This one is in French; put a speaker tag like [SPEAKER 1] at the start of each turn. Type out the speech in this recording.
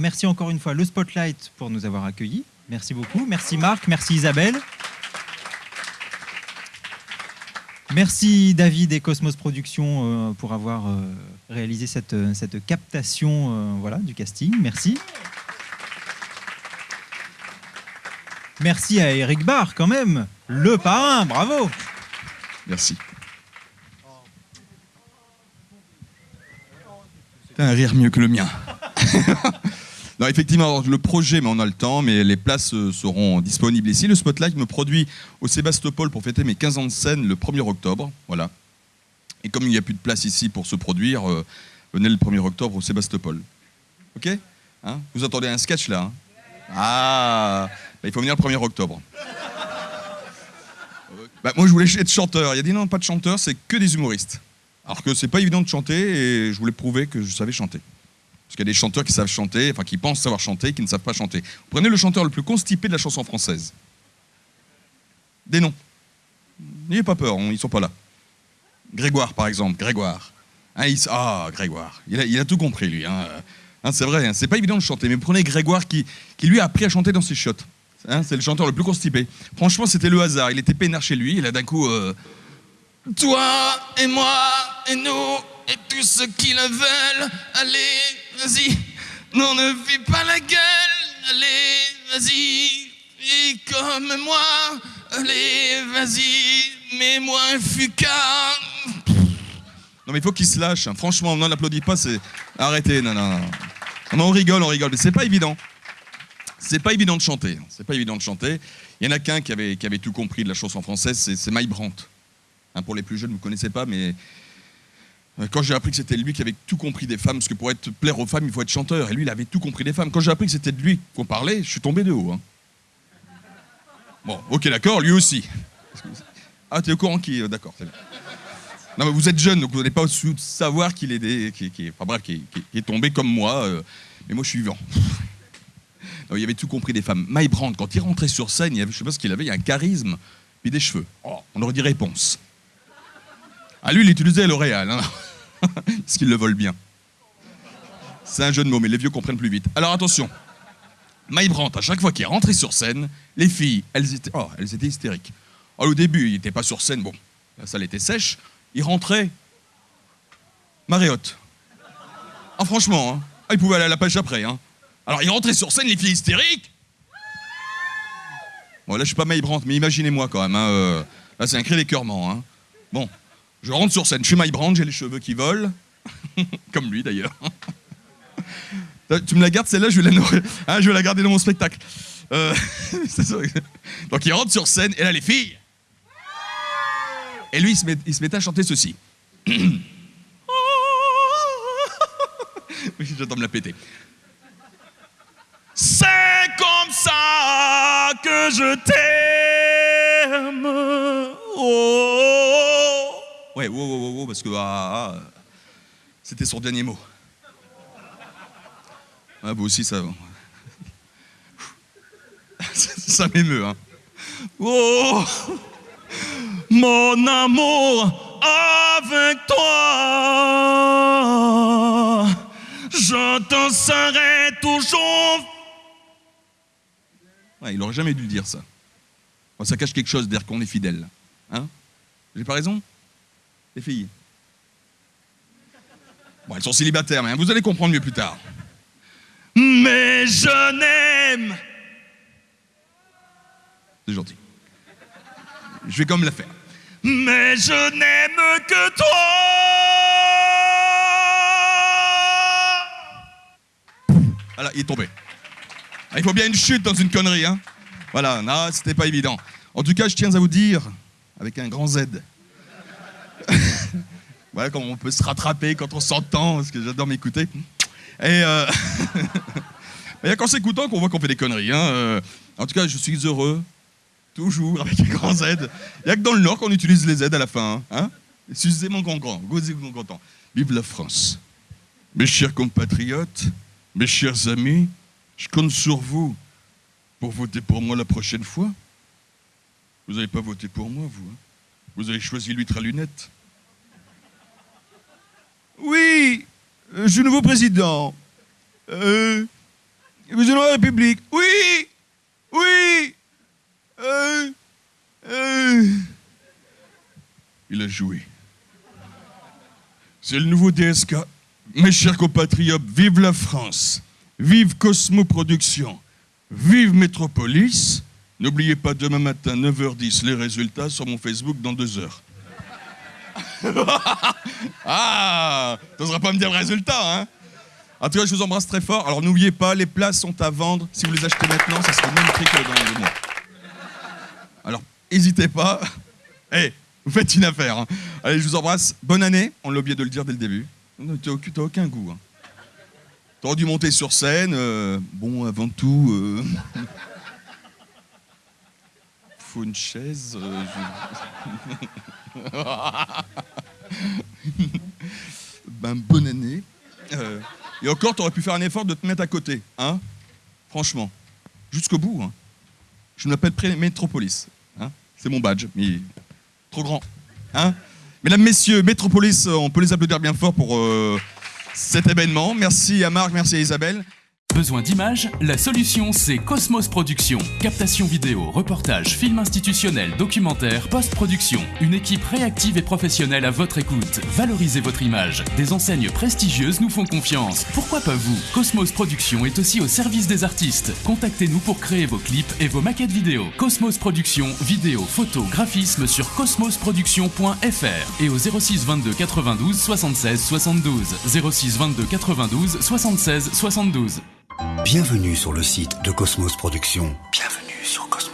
[SPEAKER 1] merci encore une fois le Spotlight pour nous avoir accueillis. Merci beaucoup. Merci Marc, merci Isabelle. Merci David et Cosmos Productions euh, pour avoir euh, réalisé cette, euh, cette captation voilà, du casting. Merci. Merci à Eric Barr quand même, le parrain, bravo.
[SPEAKER 2] Merci. un rire mieux que le mien. non, effectivement, le projet, mais on a le temps, mais les places euh, seront disponibles ici. Le Spotlight me produit au Sébastopol pour fêter mes 15 ans de scène le 1er octobre. Voilà. Et comme il n'y a plus de place ici pour se produire, euh, venez le 1er octobre au Sébastopol. Ok? Hein? Vous attendez un sketch là hein? Ah bah, Il faut venir le 1er octobre. Bah, moi, je voulais être chanteur. Il a dit non, pas de chanteur, c'est que des humoristes. Alors que c'est pas évident de chanter et je voulais prouver que je savais chanter. Parce qu'il y a des chanteurs qui savent chanter, enfin qui pensent savoir chanter, qui ne savent pas chanter. Prenez le chanteur le plus constipé de la chanson française. Des noms. N'ayez pas peur, ils sont pas là. Grégoire, par exemple, Grégoire. Hein, ah, Grégoire. Il a, tout compris, lui. Hein. Hein, c'est vrai, c'est pas évident de chanter. Mais prenez Grégoire qui, lui a appris à chanter dans ses shots. c'est le chanteur le plus constipé. Franchement, c'était le hasard. Il était peinard chez lui. Il a d'un coup. Euh, toi et moi et nous et tous ceux qui le veulent, allez, vas-y, non, ne vis pas la gueule, allez, vas-y, vis comme moi, allez, vas-y, mets-moi un fuca. Non mais il faut qu'il se lâche, hein. franchement, non, n'applaudit pas, c'est... Arrêtez, non, non, non. On rigole, on rigole, mais c'est pas évident. C'est pas évident de chanter, c'est pas évident de chanter. Il y en a qu'un qui avait, tout compris de la chanson française, c'est Mike Brandt. Hein, pour les plus jeunes, vous ne connaissez pas, mais quand j'ai appris que c'était lui qui avait tout compris des femmes, parce que pour être plaire aux femmes, il faut être chanteur, et lui, il avait tout compris des femmes. Quand j'ai appris que c'était de lui qu'on parlait, je suis tombé de haut. Hein. Bon, ok, d'accord, lui aussi. Ah, tu es au courant qui euh, D'accord, Non, mais vous êtes jeune, donc vous n'allez pas savoir qu'il est, qui, qui, enfin, bref, est tombé comme moi, euh, mais moi je suis vivant. il avait tout compris des femmes. My Brand, quand il rentrait sur scène, il avait, je sais pas ce qu'il avait, il y a un charisme, puis des cheveux. Oh, on aurait dit réponse. Ah, lui, il utilisait L'Oréal, hein. parce qu'il le vole bien. C'est un jeu de mots, mais les vieux comprennent plus vite. Alors attention, Mike Brandt, à chaque fois qu'il est rentré sur scène, les filles, elles étaient, oh, elles étaient hystériques. au début, il n'était pas sur scène, bon, la salle était sèche, il rentrait maréotte. Ah, franchement, hein. ah, il pouvait aller à la pêche après. Hein. Alors, il rentrait sur scène, les filles hystériques. Bon, là, je suis pas Mike Brandt, mais imaginez-moi quand même. Hein, euh, là, c'est un cri d'écœurement. Hein. Bon, je rentre sur scène, je suis My Brand, j'ai les cheveux qui volent. Comme lui d'ailleurs. tu me la gardes celle-là, je, vais la... Hein, je vais la garder dans mon spectacle. Euh, Donc il rentre sur scène, et là les filles. Et lui, il se, met, à chanter ceci. oui, j'attends me la péter. C'est comme ça que je t'aime. Oh. Ouais, wow, wow, wow, parce que ah, ah, c'était son dernier mot. Ah, vous aussi, ça. ça m'émeut, hein. Oh, mon amour avec toi, je te serai toujours. Ouais, il aurait jamais dû dire ça. Ça cache quelque chose d'air qu'on est fidèle. Hein J'ai pas raison les filles. Bon, elles sont célibataires, mais vous allez comprendre mieux plus tard. Mais je n'aime. C'est gentil. Je vais comme la faire. Mais je n'aime que toi. Voilà, il est tombé. Ah, il faut bien une chute dans une connerie, hein. Voilà, non, c'était pas évident. En tout cas, je tiens à vous dire, avec un grand Z, voilà comment on peut se rattraper quand on s'entend, parce que j'adore m'écouter. Et euh... a qu'en s'écoutant qu'on voit qu'on fait des conneries. Hein. Euh, en tout cas, je suis heureux, toujours avec un grand Z. Il n'y a que dans le Nord qu'on utilise les Z à la fin. Hein. hein? Mon grand grand, mon content. Vive la France. Mes chers compatriotes, mes chers amis, je compte sur vous pour voter pour moi la prochaine fois. Vous n'avez pas voté pour moi, vous. Hein. vous avez choisi l'huître à lunettes. Oui, je suis nouveau président. Euh, président de la République. Oui Oui Euh, euh. Il a joué. C'est le nouveau DSK. Mes chers compatriotes, vive la France, vive Cosmo Productions, vive Métropolis. N'oubliez pas demain matin, 9h10, les résultats sur mon Facebook dans deux heures. ah T'oseras pas me dire le résultat, hein En tout cas, je vous embrasse très fort. Alors n'oubliez pas, les places sont à vendre. Si vous les achetez maintenant, ça sera le même prix que dans le mois. Alors, n'hésitez pas. Eh, vous faites une affaire. hein. Allez, je vous embrasse. Bonne année. On l'a oublié de le dire dès le début. T'as aucun- goût. Hein. T'aurais dû monter sur scène. euh, bon, avant tout... euh, faut une chaise. euh, ben, bonne année. Euh, et encore, t'aurais pu faire un effort de te mettre à côté, hein Franchement. Jusqu'au bout, hein. Je m'appelle Pré- Métropolis. Hein C'est mon badge, mais trop grand. Hein Mesdames, Messieurs, Métropolis, euh, on peut les applaudir bien fort pour euh, cet événement. Merci à Marc, merci à Isabelle.
[SPEAKER 3] Besoin d'images La solution, c'est Cosmos Productions. Captation vidéo, reportage, film institutionnel, documentaire, post-production. Une équipe réactive et professionnelle à votre écoute. Valorisez votre image. Des enseignes prestigieuses nous font confiance. Pourquoi pas vous Cosmos Productions est aussi au service des artistes. Contactez-nous pour créer vos clips et vos maquettes vidéo. Cosmos Productions, vidéo, photo, graphisme sur cosmosproduction.fr et au 06 22 92 76 72. 06 22 92 76 72.
[SPEAKER 4] Bienvenue sur le site de Cosmos Productions. Bienvenue sur Cosmos.